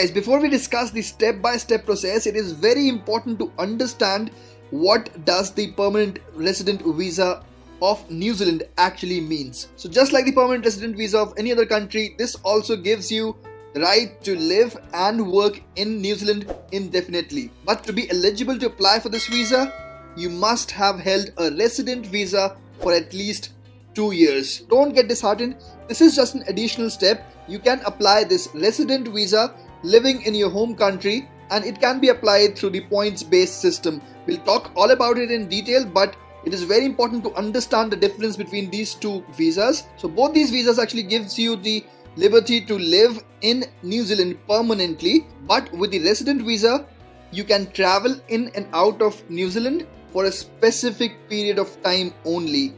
Guys, before we discuss the step-by-step process, it is very important to understand what does the permanent resident visa of New Zealand actually means. So just like the permanent resident visa of any other country, this also gives you the right to live and work in New Zealand indefinitely. But to be eligible to apply for this visa, you must have held a resident visa for at least two years. Don't get disheartened. This is just an additional step. You can apply this resident visa living in your home country and it can be applied through the points based system. We'll talk all about it in detail but it is very important to understand the difference between these two visas. So both these visas actually gives you the liberty to live in New Zealand permanently but with the resident visa you can travel in and out of New Zealand for a specific period of time only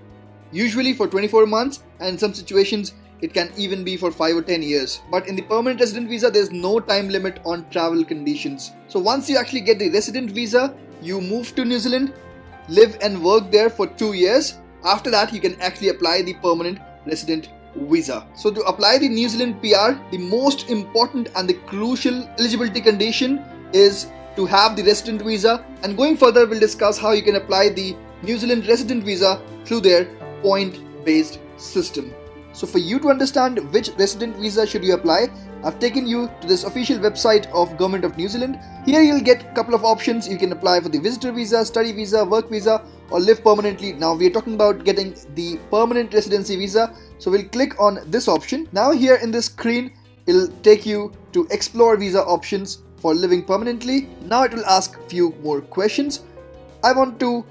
usually for 24 months and in some situations it can even be for 5 or 10 years. But in the permanent resident visa, there's no time limit on travel conditions. So once you actually get the resident visa, you move to New Zealand, live and work there for 2 years. After that, you can actually apply the permanent resident visa. So to apply the New Zealand PR, the most important and the crucial eligibility condition is to have the resident visa and going further we'll discuss how you can apply the New Zealand resident visa through their point based system. So for you to understand which resident visa should you apply, I've taken you to this official website of Government of New Zealand. Here you'll get a couple of options. You can apply for the visitor visa, study visa, work visa or live permanently. Now we're talking about getting the permanent residency visa. So we'll click on this option. Now here in this screen, it'll take you to explore visa options for living permanently. Now it will ask few more questions. I want to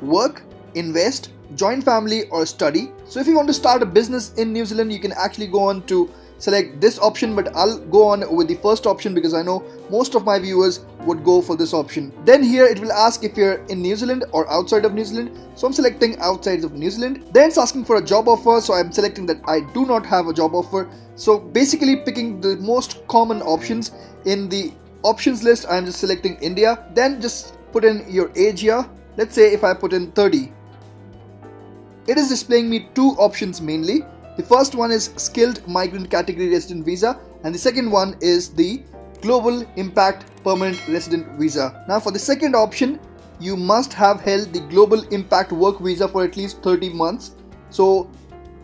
work, invest, join family or study. So if you want to start a business in New Zealand, you can actually go on to select this option but I'll go on with the first option because I know most of my viewers would go for this option. Then here it will ask if you're in New Zealand or outside of New Zealand. So I'm selecting outside of New Zealand. Then it's asking for a job offer. So I'm selecting that I do not have a job offer. So basically picking the most common options in the options list. I'm just selecting India. Then just put in your age here. Let's say if I put in 30 it is displaying me two options mainly. The first one is skilled migrant category resident visa and the second one is the global impact permanent resident visa. Now for the second option you must have held the global impact work visa for at least 30 months. So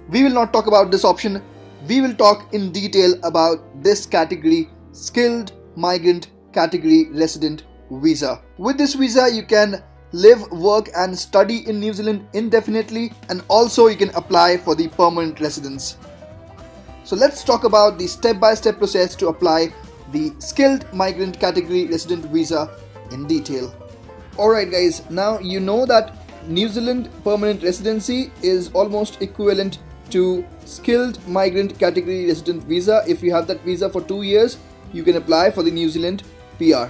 we will not talk about this option. We will talk in detail about this category skilled migrant category resident visa. With this visa you can live, work and study in New Zealand indefinitely and also you can apply for the permanent residence. So let's talk about the step-by-step -step process to apply the skilled migrant category resident visa in detail. Alright guys, now you know that New Zealand permanent residency is almost equivalent to skilled migrant category resident visa. If you have that visa for two years, you can apply for the New Zealand PR.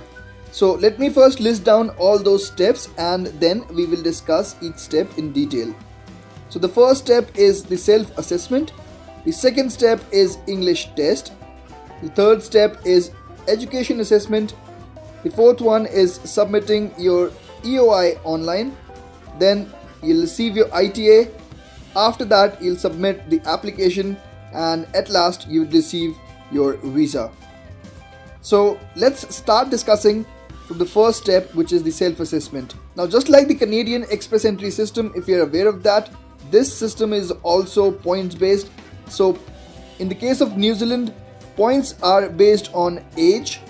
So let me first list down all those steps and then we will discuss each step in detail. So the first step is the self-assessment. The second step is English test. The third step is education assessment. The fourth one is submitting your EOI online. Then you'll receive your ITA. After that, you'll submit the application and at last you will receive your visa. So let's start discussing to the first step which is the self-assessment. Now just like the Canadian express entry system if you're aware of that this system is also points based so in the case of New Zealand points are based on age,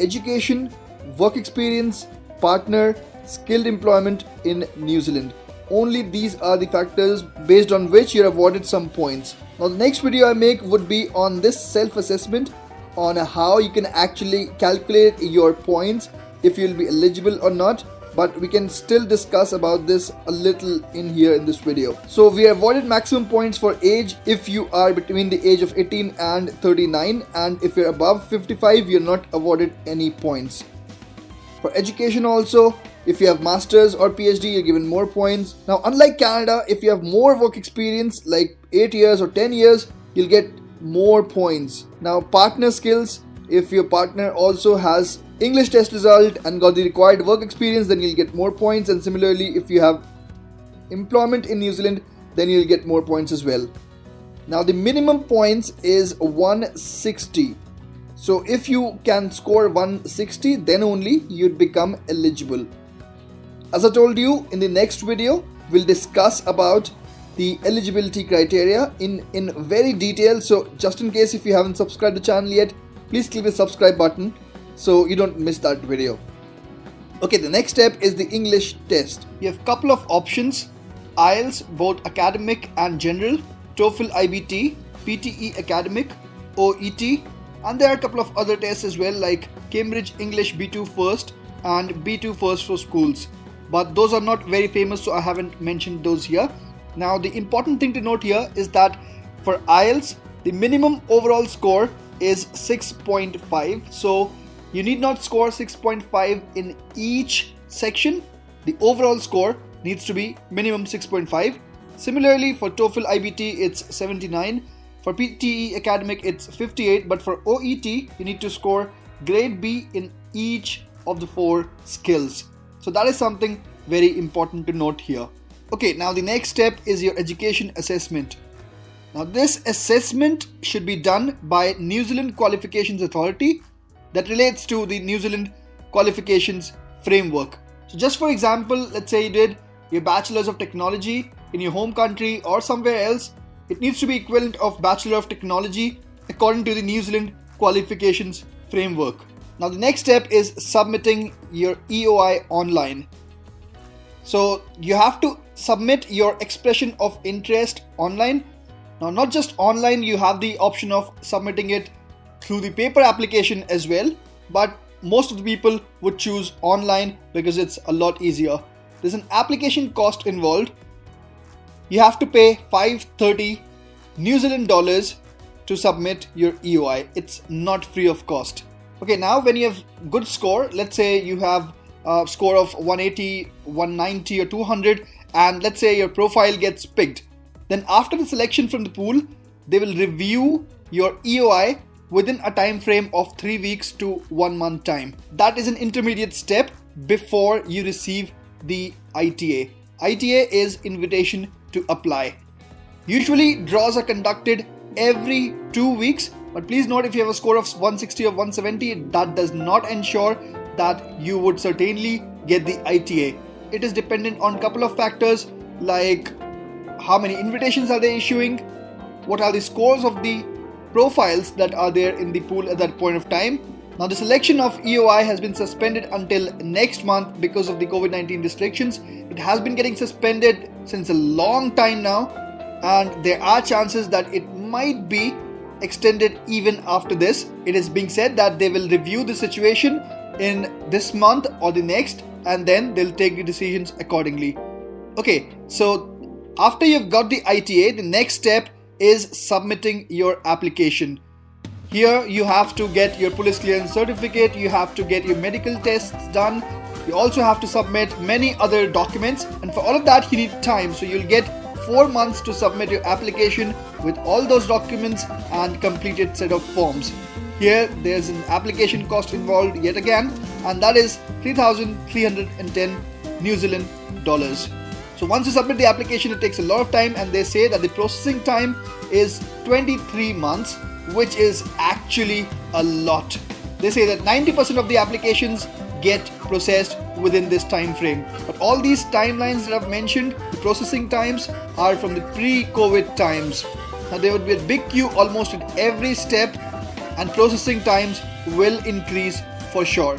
education, work experience, partner, skilled employment in New Zealand. Only these are the factors based on which you're awarded some points. Now the next video I make would be on this self-assessment on how you can actually calculate your points if you'll be eligible or not but we can still discuss about this a little in here in this video. So we avoided maximum points for age if you are between the age of 18 and 39 and if you're above 55 you're not awarded any points. For education also if you have masters or PhD you're given more points. Now unlike Canada if you have more work experience like 8 years or 10 years you'll get more points. Now partner skills if your partner also has English test result and got the required work experience then you'll get more points and similarly if you have employment in New Zealand then you'll get more points as well. Now the minimum points is 160. So if you can score 160, then only you'd become eligible. As I told you in the next video, we'll discuss about the eligibility criteria in, in very detail. So just in case if you haven't subscribed to the channel yet, please click the subscribe button so you don't miss that video. Okay, the next step is the English test. You have couple of options, IELTS, both academic and general, TOEFL IBT, PTE academic, OET, and there are a couple of other tests as well like Cambridge English B2 first and B2 first for schools. But those are not very famous so I haven't mentioned those here. Now the important thing to note here is that for IELTS the minimum overall score is 6.5 so you need not score 6.5 in each section. The overall score needs to be minimum 6.5 similarly for TOEFL IBT it's 79 for PTE academic it's 58 but for OET you need to score grade B in each of the four skills. So that is something very important to note here. Okay, now the next step is your education assessment. Now this assessment should be done by New Zealand Qualifications Authority that relates to the New Zealand qualifications framework. So just for example, let's say you did your Bachelor's of Technology in your home country or somewhere else, it needs to be equivalent of Bachelor of Technology according to the New Zealand qualifications framework. Now the next step is submitting your EOI online. So you have to submit your expression of interest online. Now, not just online, you have the option of submitting it through the paper application as well, but most of the people would choose online because it's a lot easier. There's an application cost involved. You have to pay 530 New Zealand dollars to submit your EOI. It's not free of cost. Okay, now when you have good score, let's say you have a score of 180, 190 or 200 and let's say your profile gets picked, then after the selection from the pool, they will review your EOI within a time frame of 3 weeks to 1 month time. That is an intermediate step before you receive the ITA. ITA is invitation to apply. Usually draws are conducted every 2 weeks but please note if you have a score of 160 or 170 that does not ensure that you would certainly get the ITA it is dependent on couple of factors like how many invitations are they issuing, what are the scores of the profiles that are there in the pool at that point of time. Now the selection of EOI has been suspended until next month because of the COVID-19 restrictions. It has been getting suspended since a long time now and there are chances that it might be extended even after this. It is being said that they will review the situation in this month or the next and then they'll take the decisions accordingly. Okay, so after you've got the ITA, the next step is submitting your application. Here you have to get your police clearance certificate, you have to get your medical tests done, you also have to submit many other documents and for all of that you need time so you'll get 4 months to submit your application with all those documents and completed set of forms. Here there's an application cost involved yet again and that is 3310 New Zealand dollars. So once you submit the application it takes a lot of time and they say that the processing time is 23 months which is actually a lot. They say that 90% of the applications get processed within this time frame. But all these timelines that I've mentioned, the processing times are from the pre-COVID times. Now there would be a big queue almost at every step and processing times will increase for sure.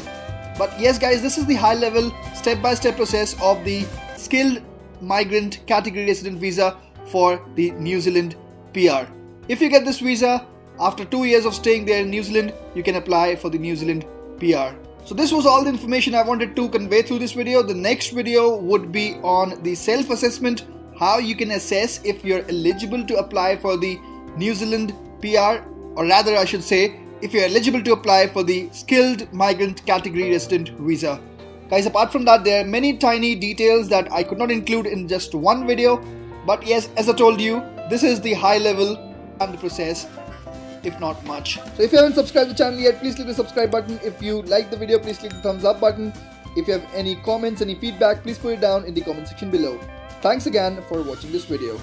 But yes guys, this is the high level step by step process of the skilled migrant category resident visa for the New Zealand PR. If you get this visa, after two years of staying there in New Zealand, you can apply for the New Zealand PR. So this was all the information I wanted to convey through this video. The next video would be on the self-assessment, how you can assess if you're eligible to apply for the New Zealand PR or rather I should say if you're eligible to apply for the skilled migrant category resident visa. Guys apart from that there are many tiny details that I could not include in just one video but yes as I told you this is the high level and the process if not much. So if you haven't subscribed to the channel yet please click the subscribe button. If you like the video please click the thumbs up button. If you have any comments, any feedback please put it down in the comment section below. Thanks again for watching this video.